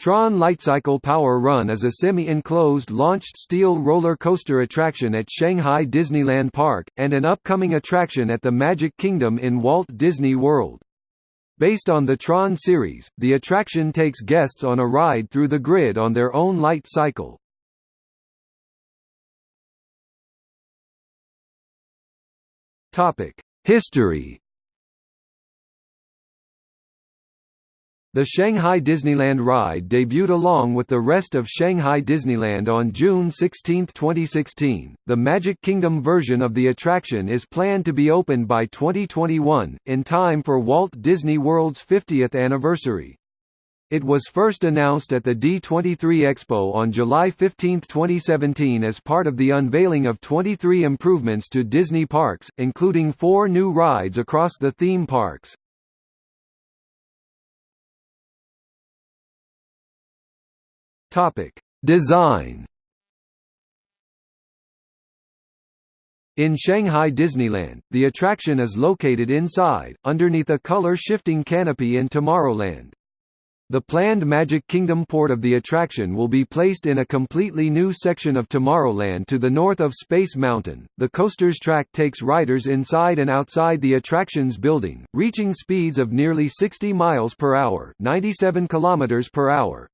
Tron Lightcycle Power Run is a semi-enclosed launched steel roller coaster attraction at Shanghai Disneyland Park, and an upcoming attraction at the Magic Kingdom in Walt Disney World. Based on the Tron series, the attraction takes guests on a ride through the grid on their own light cycle. History The Shanghai Disneyland ride debuted along with the rest of Shanghai Disneyland on June 16, 2016. The Magic Kingdom version of the attraction is planned to be opened by 2021, in time for Walt Disney World's 50th anniversary. It was first announced at the D23 Expo on July 15, 2017 as part of the unveiling of 23 improvements to Disney parks, including four new rides across the theme parks. Topic: Design. In Shanghai Disneyland, the attraction is located inside, underneath a color-shifting canopy in Tomorrowland. The planned Magic Kingdom port of the attraction will be placed in a completely new section of Tomorrowland to the north of Space Mountain. The coaster's track takes riders inside and outside the attraction's building, reaching speeds of nearly 60 miles per hour, 97 kilometers per hour.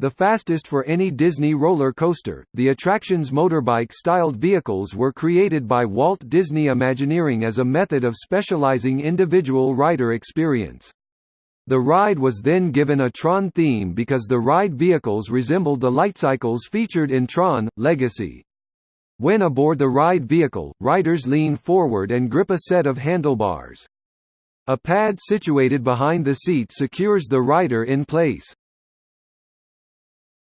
The fastest for any Disney roller coaster, the attraction's motorbike-styled vehicles were created by Walt Disney Imagineering as a method of specializing individual rider experience. The ride was then given a Tron theme because the ride vehicles resembled the lightcycles featured in Tron, Legacy. When aboard the ride vehicle, riders lean forward and grip a set of handlebars. A pad situated behind the seat secures the rider in place.